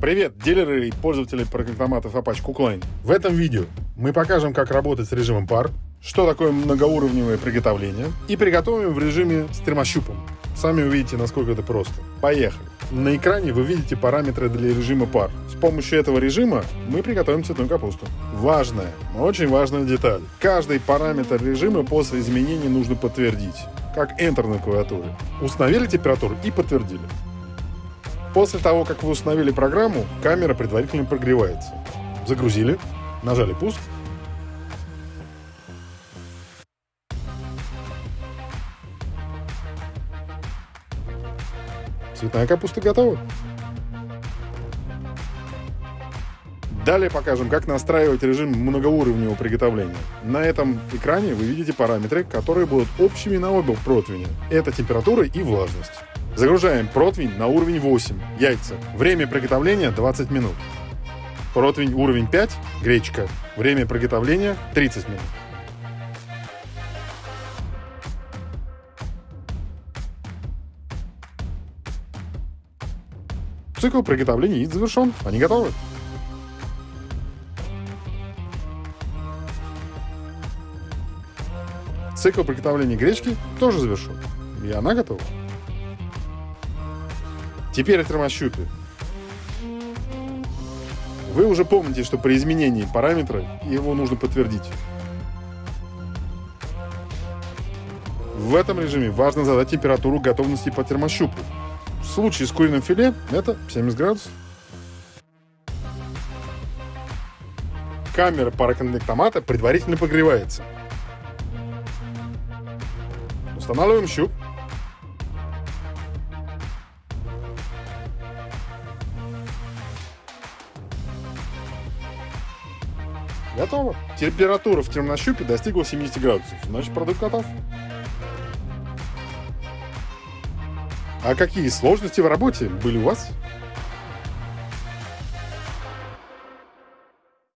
Привет, дилеры и пользователи программатов Apache Cookline. В этом видео мы покажем, как работать с режимом пар, что такое многоуровневое приготовление и приготовим в режиме с термощупом. Сами увидите, насколько это просто. Поехали. На экране вы видите параметры для режима пар. С помощью этого режима мы приготовим цветную капусту. Важная, очень важная деталь. Каждый параметр режима после изменений нужно подтвердить, как Enter на клавиатуре. Установили температуру и подтвердили. После того, как вы установили программу, камера предварительно прогревается. Загрузили, нажали пуск. Цветная капуста готова. Далее покажем, как настраивать режим многоуровневого приготовления. На этом экране вы видите параметры, которые будут общими на оба противня. Это температура и влажность. Загружаем противень на уровень 8, яйца. Время приготовления 20 минут. Противень уровень 5, гречка. Время приготовления 30 минут. Цикл приготовления яиц завершен. Они готовы. Цикл приготовления гречки тоже завершен. И она готова. Теперь о термощупе. Вы уже помните, что при изменении параметра его нужно подтвердить. В этом режиме важно задать температуру готовности по термощупу. В случае с куриным филе это 70 градусов. Камера пароконвектомата предварительно погревается. Устанавливаем щуп. Готово. Температура в термощупе достигла 70 градусов. Значит, продукт готов. А какие сложности в работе были у вас?